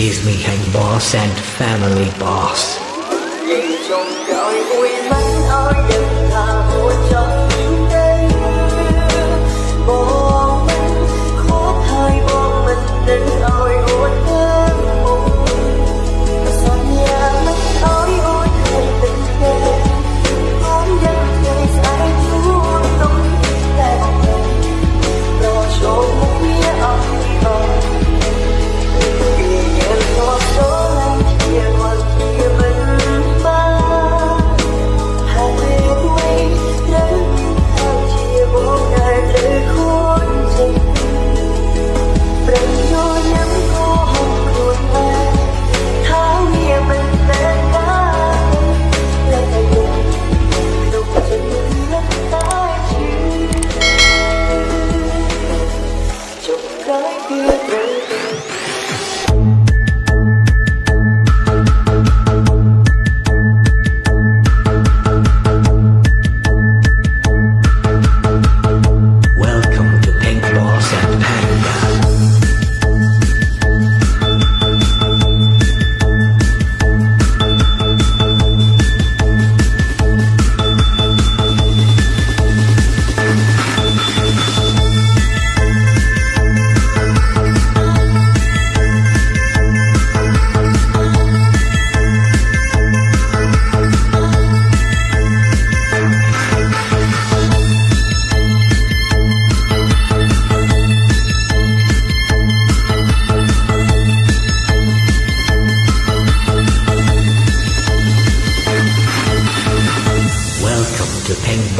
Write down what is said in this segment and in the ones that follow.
He's me and boss and family boss.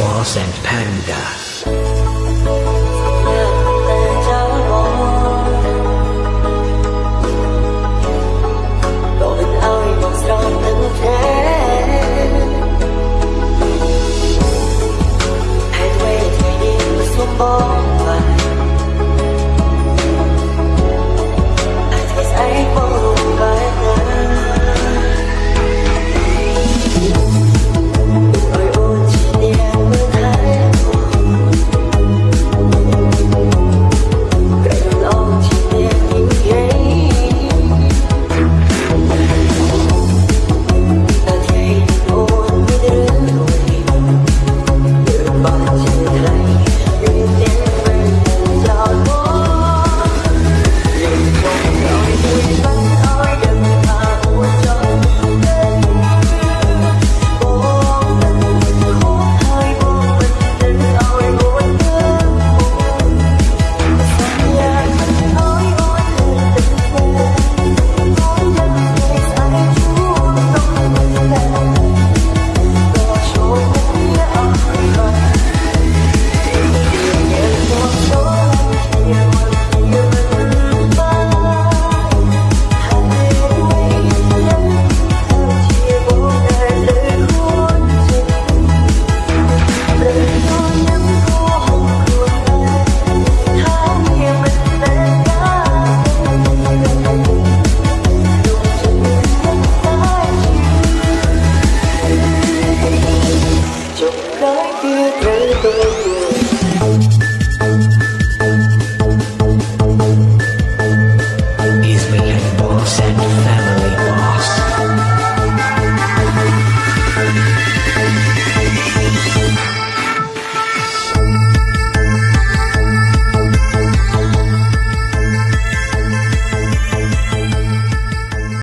Boss and Panda.